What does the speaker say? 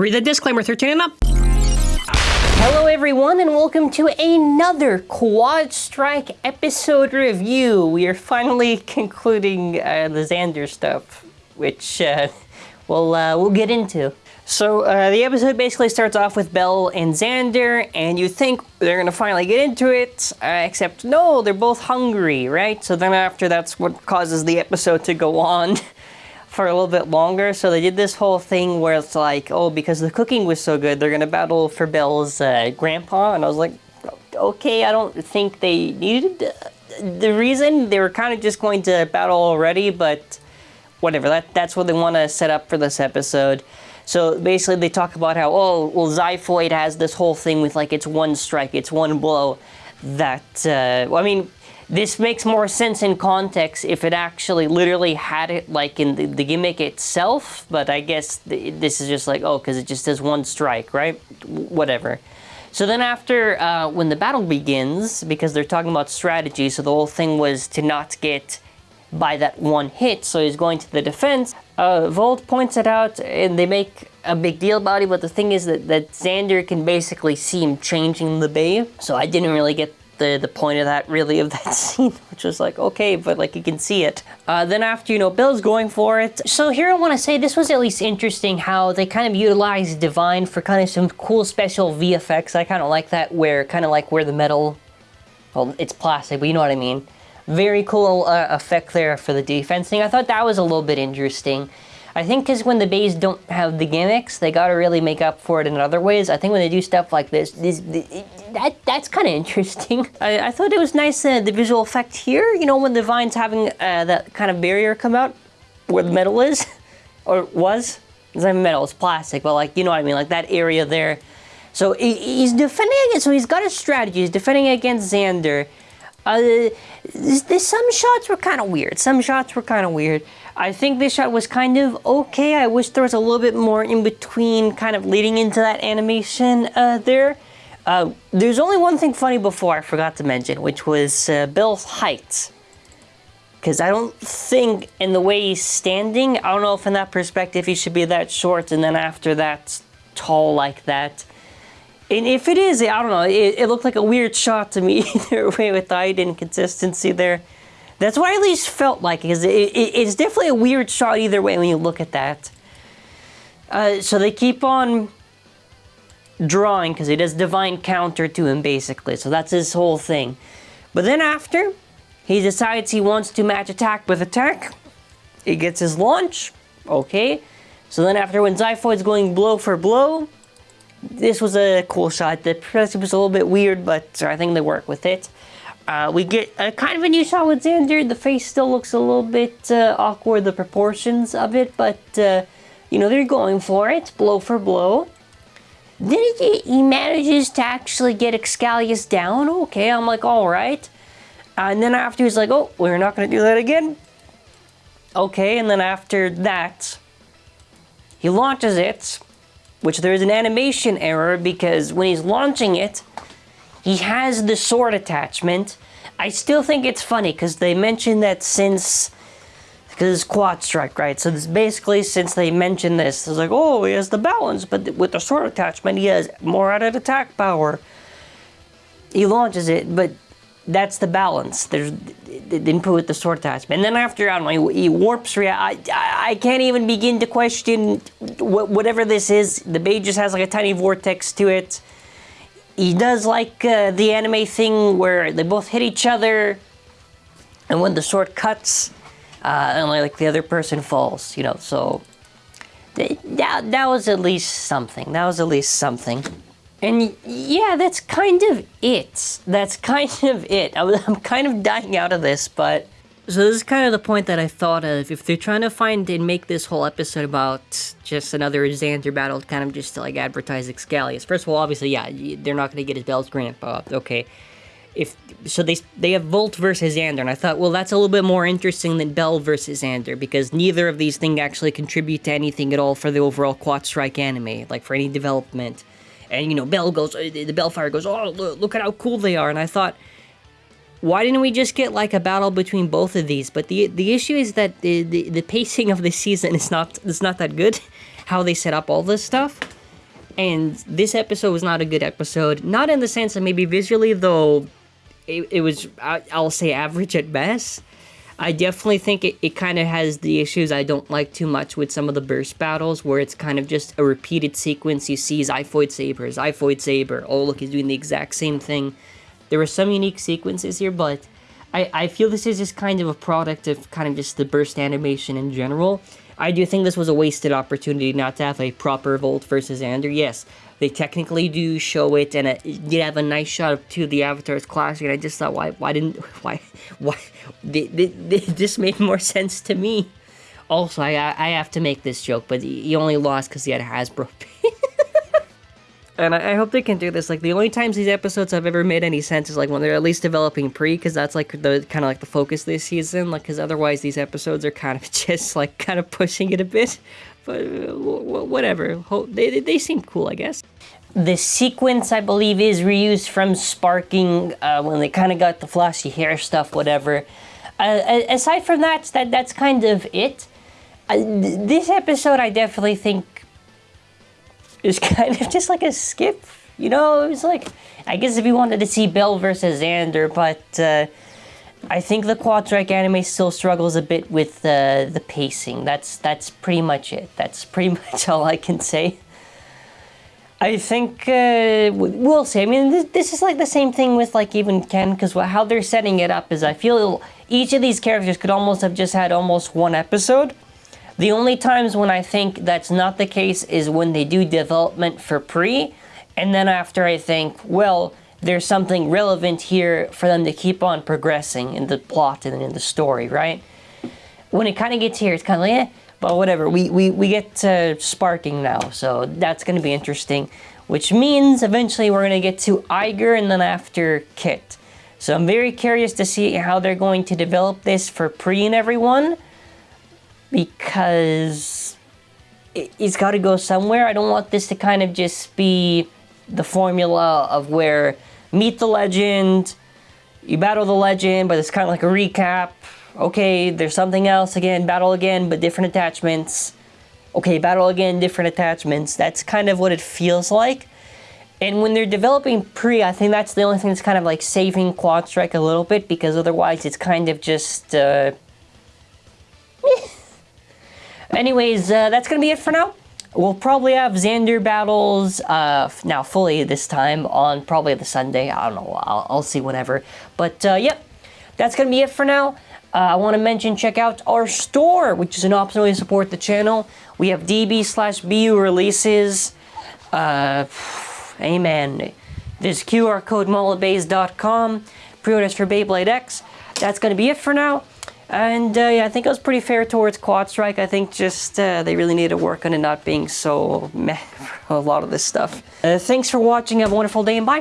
Read the disclaimer 13 and up. Hello everyone and welcome to another Quad Strike episode review. We are finally concluding uh, the Xander stuff, which uh, we'll, uh, we'll get into. So uh, the episode basically starts off with Bel and Xander, and you think they're gonna finally get into it, uh, except no, they're both hungry, right? So then after that's what causes the episode to go on for a little bit longer. So they did this whole thing where it's like, oh, because the cooking was so good, they're gonna battle for Bel's uh, grandpa, and I was like, okay, I don't think they needed the reason. They were kind of just going to battle already, but whatever. That that's what they want to set up for this episode. So basically they talk about how, oh, well, Xiphoid has this whole thing with like, it's one strike, it's one blow. That, uh, well, I mean, this makes more sense in context if it actually literally had it like in the, the gimmick itself, but I guess this is just like, oh, because it just does one strike, right? Whatever. So then after, uh, when the battle begins, because they're talking about strategy, so the whole thing was to not get by that one hit, so he's going to the defense. Uh, Valt points it out, and they make a big deal about it, but the thing is that, that Xander can basically see him changing the bey, so I didn't really get the, the point of that, really, of that scene, which was like, okay, but like you can see it. Uh, then after, you know, Bill's going for it. So here I want to say this was at least interesting how they kind of utilized Divine for kind of some cool special VFX. I kind of like that, where kind of like where the metal, well, it's plastic, but you know what I mean very cool uh, effect there for the defense thing. I thought that was a little bit interesting. I think because when the beys don't have the gimmicks, they got to really make up for it in other ways. I think when they do stuff like this, this, that that's kind of interesting. I, I, thought it was nice uh, the visual effect here. You know when the vine's having uh, that kind of barrier come out where the metal is, or was. It's not metal, it's plastic, but like you know what I mean, like that area there. So he's defending against. So he's got a strategy. He's defending against Xander. Uh, some shots were kind of weird. Some shots were kind of weird. I think this shot was kind of okay. I wish there was a little bit more in between kind of leading into that animation uh, there. Uh, there's only one thing funny before I forgot to mention, which was uh, Bill's height. Because I don't think in the way he's standing, I don't know if in that perspective he should be that short and then after that tall like that. And if it is, I don't know, it, it looked like a weird shot to me either way with the height inconsistency there. That's what I at least felt like, because it, it, it's definitely a weird shot either way when you look at that. Uh, so they keep on drawing, because he does divine counter to him, basically. So that's his whole thing. But then after, he decides he wants to match attack with attack. He gets his launch. Okay. So then after when Xiphoid's going blow for blow, this was a cool shot. The progression was a little bit weird, but I think they work with it. Uh, we get a kind of a new shot with Xander. The face still looks a little bit uh, awkward, the proportions of it, but, uh, you know, they're going for it, blow for blow. Then he, he manages to actually get Xcalius down. Okay, I'm like, all right. and then after he's like, oh, we're not going to do that again. Okay, and then after that, he launches it which there is an animation error because when he's launching it, he has the sword attachment. I still think it's funny because they mentioned that since, because it's quad strike, right? So this basically since they mentioned this, it's like, oh, he has the balance, but with the sword attachment, he has more added attack power. He launches it, but that's the balance. There's they didn't put the sword attachment. And then after, I don't know, he, warps I, I, can't even begin to question whatever this is. The bey just has like a tiny vortex to it. He does like uh, the anime thing where they both hit each other, and when the sword cuts, uh, like the other person falls, you know. So that that was at least something. That was at least something. And yeah, that's kind of it. That's kind of it. I'm kind of dying out of this, but... So this is kind of the point that I thought of. If they're trying to find and make this whole episode about just another Xander battle, kind of just to like advertise Xcalius. First of all, obviously, yeah, they're not going to get his Bel's grandpa. Okay. If So they they have Valt versus Xander, and I thought, well, that's a little bit more interesting than Bel versus Xander, because neither of these things actually contribute to anything at all for the overall Quad Strike anime, like for any development. And, you know, Bel goes, uh, the Bellfire goes, oh, look, look at how cool they are. And I thought, why didn't we just get like a battle between both of these? But the the issue is that the, the, the pacing of the season is not is not that good. How they set up all this stuff. And this episode was not a good episode. Not in the sense that maybe visually, though, it, it was, I- I'll say, average at best. I definitely think it, it kind of has the issues I don't like too much with some of the burst battles, where it's kind of just a repeated sequence. You see Xiphoid Saber, Xiphoid Saber. Oh, look, he's doing the exact same thing. There were some unique sequences here, but I, I feel this is just kind of a product of kind of just the burst animation in general. I do think this was a wasted opportunity not to have a proper Valt versus Xander. Yes, they technically do show it, and it did have a nice shot of two of the avatars clashing. And I just thought, why, why didn't, why, why, they, they, they, this made more sense to me. Also, I, I have to make this joke, but he only lost because he had Hasbro. and I, I hope they can do this. Like the only times these episodes have ever made any sense is like when they're at least developing pre, because that's like the kind of like the focus this season. Like because otherwise these episodes are kind of just like kind of pushing it a bit. But uh, whatever. They, they seem cool, I guess. The sequence, I believe, is reused from Sparking uh, when they kind of got the flossy hair stuff, whatever. Uh, aside from that, that that's kind of it. Uh, th- this episode, I definitely think is kind of just like a skip. You know, it was like I guess if you wanted to see Bel versus Xander, but uh, I think the Quad anime still struggles a bit with uh, the pacing. That's that's pretty much it. That's pretty much all I can say. I think uh, we'll see. I mean, this, this is like the same thing with like even Ken, because how they're setting it up is I feel each of these characters could almost have just had almost one episode. The only times when I think that's not the case is when they do development for pre, and then after I think, well, there's something relevant here for them to keep on progressing in the plot and in the story, right? When it kind of gets here, it's kind of like, eh, but whatever. We, we, we get to sparking now, so that's going to be interesting, which means eventually we're going to get to Aiger and then after Kit. So I'm very curious to see how they're going to develop this for pre and everyone because it, it's got to go somewhere. I don't want this to kind of just be the formula of where meet the legend, you battle the legend, but it's kind of like a recap. Okay, there's something else again, battle again, but different attachments. Okay, battle again, different attachments. That's kind of what it feels like. And when they're developing pre, I think that's the only thing that's kind of like saving Quad Strike a little bit because otherwise it's kind of just. Uh, Anyways, uh, that's gonna be it for now. We'll probably have Xander battles uh, now fully this time on probably the Sunday. I don't know. I'll, I'll see whenever. But uh, yep, that's gonna be it for now. Uh, I want to mention check out our store, which is an option way to support the channel. We have DB slash BU releases. Uh, amen. There's QR code mulletbase.com. Pre-orders for Beyblade X. That's gonna be it for now. And uh, yeah, I think it was pretty fair towards Quad Strike. I think just uh, they really need to work on it not being so meh for a lot of this stuff. Uh, thanks for watching. Have a wonderful day and bye.